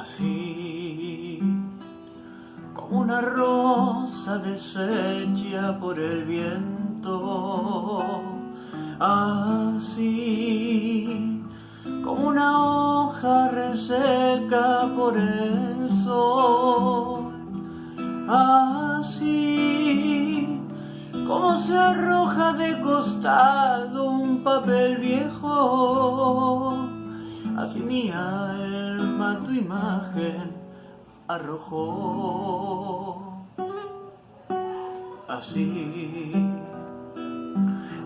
así como una rosa deshecha por el viento, así como una hoja reseca por el sol, así como se arroja de costado un papel viejo, así mi alma tu imagen arrojó. Así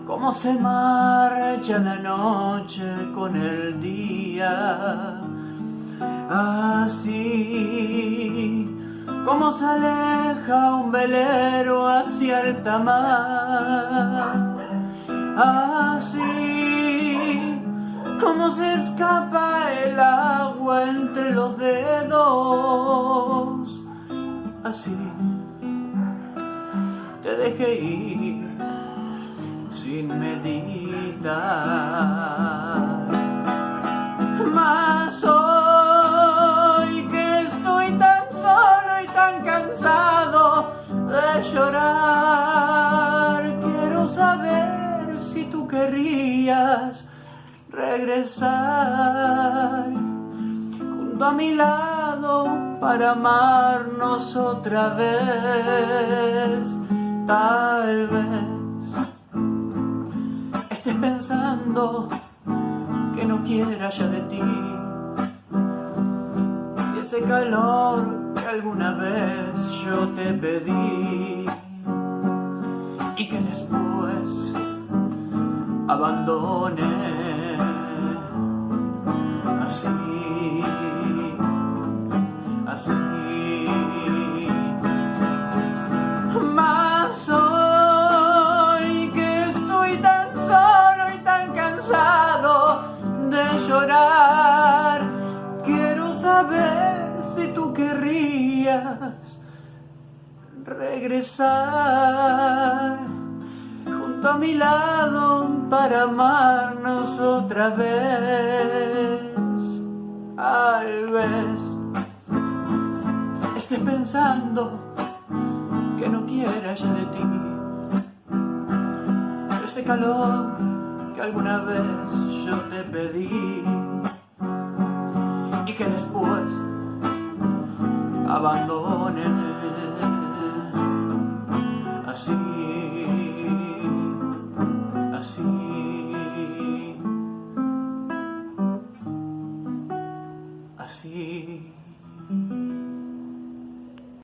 como se marcha la noche con el día, así como se aleja un velero hacia el tamar, así como se escapa el agua entre los dedos, así te dejé ir sin meditar. Mas hoy que estoy tan solo y tan cansado de llorar, quiero saber si tú querrías regresar junto a mi lado para amarnos otra vez. Tal vez estés pensando que no quiera ya de ti y ese calor que alguna vez yo te pedí y que después abandone así, así. Más hoy que estoy tan solo y tan cansado de llorar, quiero saber si tú querrías regresar junto a mi lado para amarnos otra vez. Pensando que no quiera ya de ti. Ese calor que alguna vez yo te pedí y que después abandone